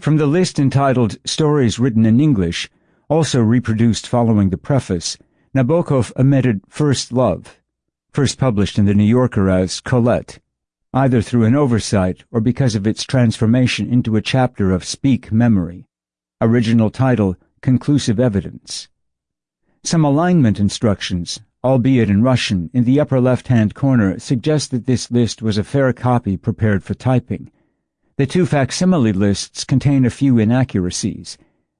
From the list entitled Stories Written in English, also reproduced following the preface, Nabokov omitted First Love, first published in the New Yorker as Colette, either through an oversight or because of its transformation into a chapter of Speak Memory. Original title Conclusive Evidence. Some alignment instructions, albeit in Russian, in the upper left-hand corner suggest that this list was a fair copy prepared for typing. The two facsimile lists contain a few inaccuracies.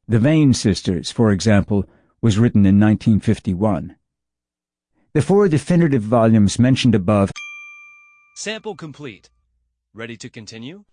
The Vane Sisters, for example, was written in 1951. The four definitive volumes mentioned above Sample complete. Ready to continue?